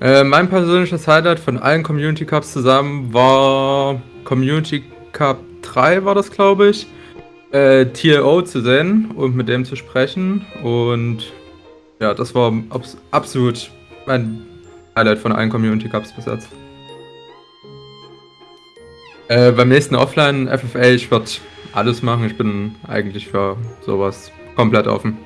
Äh, mein persönliches Highlight von allen Community Cups zusammen war Community Cup 3 war das, glaube ich. Äh, TLO zu sehen und mit dem zu sprechen. Und ja, das war abs absolut mein Highlight von allen Community Cups bis jetzt. Äh, beim nächsten Offline FFA, ich werde alles machen. Ich bin eigentlich für sowas komplett offen.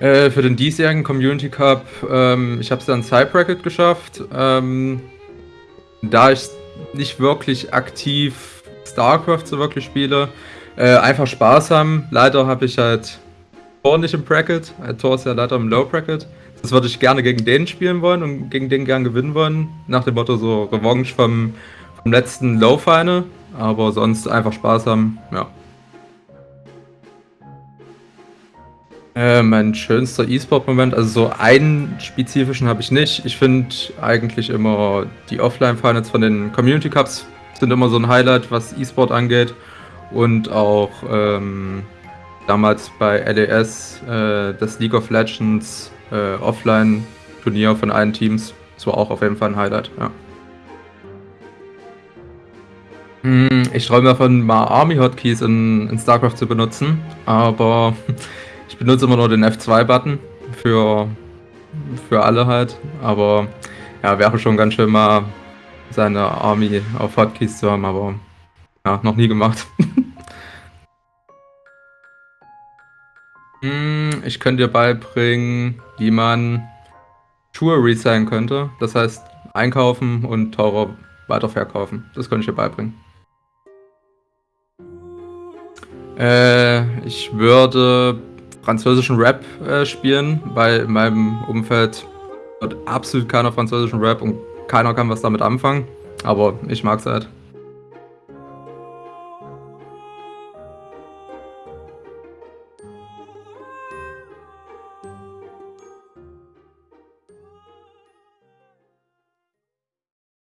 Äh, für den diesjährigen Community Cup, ähm, ich habe es dann Side Bracket geschafft. Ähm, da ich nicht wirklich aktiv StarCraft so wirklich spiele, äh, einfach Spaß haben. Leider habe ich halt Tor nicht im Bracket. Äh, Tor ist ja leider im Low Bracket. Das würde ich gerne gegen den spielen wollen und gegen den gern gewinnen wollen. Nach dem Motto so Revanche vom, vom letzten Low Final. Aber sonst einfach Spaß haben, ja. Äh, mein schönster E-Sport-Moment, also so einen spezifischen habe ich nicht. Ich finde eigentlich immer die Offline-Finals von den Community Cups sind immer so ein Highlight, was E-Sport angeht. Und auch ähm, damals bei LES äh, das League of Legends äh, Offline-Turnier von allen Teams. Das war auch auf jeden Fall ein Highlight, ja. Hm, ich träume davon, mal Army-Hotkeys in, in StarCraft zu benutzen, aber ich benutze immer nur den F2-Button für, für alle halt. Aber ja, wäre schon ganz schön mal seine Army auf Hotkeys zu haben, aber ja, noch nie gemacht. hm, ich könnte dir beibringen, wie man Schuhe resellen könnte. Das heißt, einkaufen und teurer weiterverkaufen. Das könnte ich dir beibringen. Äh, ich würde französischen Rap äh, spielen, weil in meinem Umfeld wird absolut keiner französischen Rap und keiner kann was damit anfangen. Aber ich mag's halt.